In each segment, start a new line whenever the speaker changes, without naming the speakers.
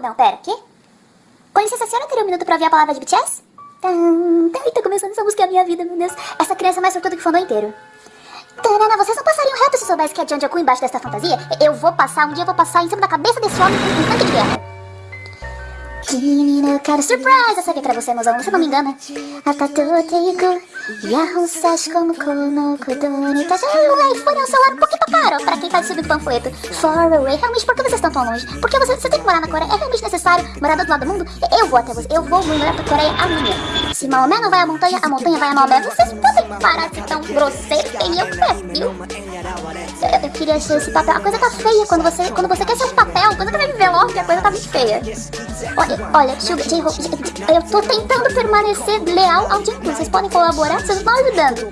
Não, pera, quê? Com licença, a senhora teria um minuto pra ouvir a palavra de BTS? Tan, tá começando essa música é a minha vida, meu Deus. Essa criança é mais sortuda que o fandom inteiro. Tanana, vocês não passariam reto se soubesse que é Janjaku embaixo dessa fantasia? Eu vou passar, um dia eu vou passar em cima da cabeça desse homem com um tanque de guerra. Surprise! Eu sabia que era você, mozão, você não me engana. Atatoteiku, Yahoo Sashikomu kono kodoni taja. O iPhone é um celular tá subindo panfleto. Far away, realmente, por que vocês estão tão longe? Porque você, você tem que morar na Coreia, é realmente necessário morar do outro lado do mundo? Eu vou até você, eu vou morar pra Coreia amanhã. Se Maomé não vai à montanha, a montanha vai a Maomé. Vocês podem parar de ser tão grosseiro, tem eu perfil. Eu, eu queria achar esse papel. A coisa tá feia quando você, quando você quer ser um papel, quando você vai viver logo, a coisa tá muito feia. Olha, olha, eu tô tentando permanecer leal ao Jungkook. Vocês podem colaborar? Vocês estão ajudando.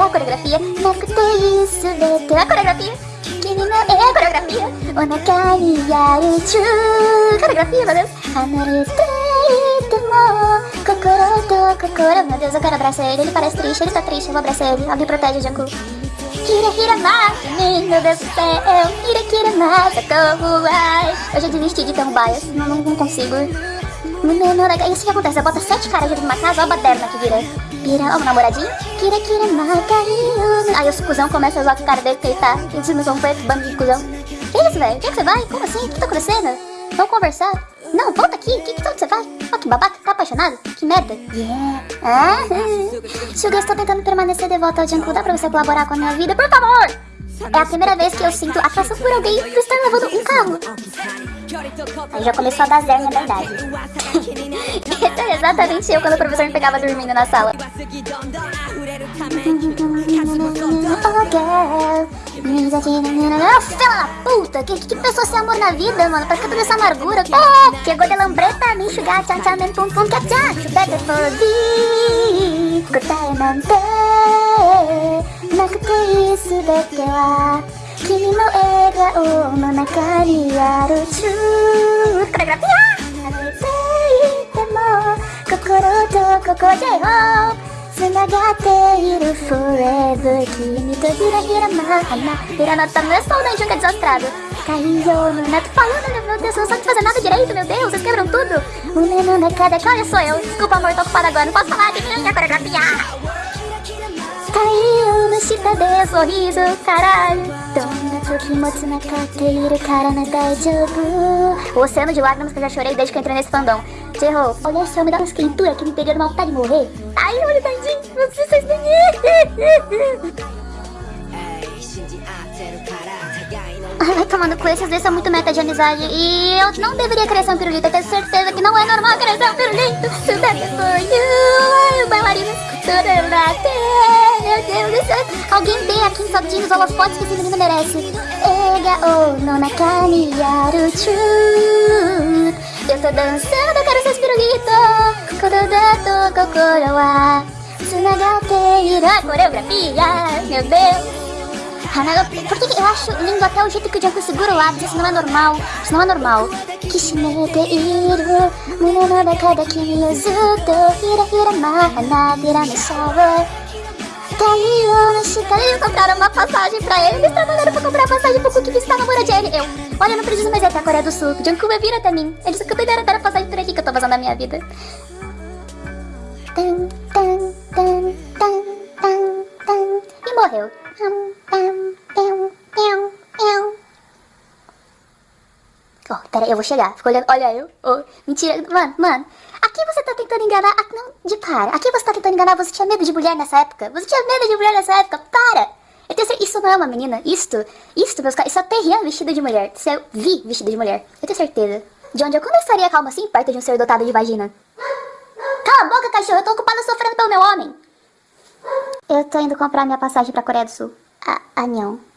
A coreografia. A coreografia. É a coreografia. Onakani yaruchu. Coreografia, meu Deus. Kokoro to kokoro. Meu Deus, eu quero abraçar ele. Ele parece triste, ele tá triste. Eu vou abraçar ele. Alguém protege o Jungkook. Kira Kira Mata, meu Deus do céu. Kira Kira Mata, como vai? Eu desisti de ter um bias. Não, não, não consigo. Não, não, não, isso que acontece. Eu boto sete caras dentro de uma casa, ó a baderna que vira. Vira, ó o namoradinho. Kira Kira Mata, Aí os cuzão começam a usar o cara dele que ele tá. Eles não são preto, bando de cuzão. Que isso, velho? Onde é que você vai? Como assim? O que tá acontecendo? Vamos conversar. Não, volta aqui. O que, que, onde você vai? Ó, que babaca. Tá apaixonado? Que merda. Yeah. Ah, Suga, estou tentando permanecer devoto ao Junko. Dá pra você colaborar com a minha vida? Por favor! É a primeira vez que eu sinto atração por alguém por estar levando um carro. Aí já começou a dar zero na verdade. Exatamente eu quando o professor me pegava dormindo na sala. Oh. Fela puta, que, que pessoa sem amor na vida, mano? Pra que toda essa amargura? É, chegou de lambreta, me enxugar, tchan tchan, men pum pum, que tchan, better for thee, 答えなんてなくていい全ては君の笑顔の中にあるチューこれピア離れていても心とここでよ繋がっているフレーズ。君とゆラゆラま花。揺らなった無双の瞬間ザストラブ。Caiu no neto falando, meu Deus, eu não sabe fazer nada direito, meu Deus, vocês quebram tudo. O menino na cada olha sou eu. Desculpa amor, tô ocupada agora, não posso falar de minha coreografia Caiu no chita sorriso, caralho. O oceano de lágrimas que eu já chorei desde que eu entrei nesse fandom. Terror, olha só, me dá uma escritura que me pegou numa vontade de morrer. Ai, olha, tadinho, vocês Ai, vai tomando com esses dois são muito meta de amizade. E eu não deveria crescer um pirulito. Eu tenho certeza que não é normal crescer um pirulito. Tudo é for you Ai, o bailarino Tudo é Meu Deus do céu. Alguém dê aqui em saltinho os holofotes que esse menino merece. Ega o no nakani yaru Eu tô dançando, eu quero ser esse pirulito. Kododa to kokoro wa Tsunagate iru coreografia. Meu Deus. Hanaga, porque eu acho lindo até o jeito que o Jungkook segura o lápis, isso não é normal, isso não é normal. No eles compraram uma passagem pra ele, eles trabalharam pra comprar passagem pro Cook visitar a namorada ele. Eu, olha, eu não preciso mais ir até a Coreia do Sul, Jungkook vai vir até mim. Eles acabam de dar a passagem por aqui que eu tô fazendo a minha vida. Tan, tan, tan, tan, tan, tan, e morreu. Pera eu vou chegar. Fica olhando. Olha eu. Oh, mentira. Mano, mano. Aqui você tá tentando enganar. Aqui, não, de para. Aqui você tá tentando enganar. Você tinha medo de mulher nessa época. Você tinha medo de mulher nessa época. Para. Eu tenho certeza. Isso não é uma menina. Isto. Isto, meus caras. Isso é Terrian vestido de mulher. Isso é Vi vestido de mulher. Eu tenho certeza. De onde eu eu estaria calma assim, perto de um ser dotado de vagina? Cala a boca, cachorro. Eu tô ocupada sofrendo pelo meu homem. Eu tô indo comprar minha passagem pra Coreia do Sul. Ah, ah não.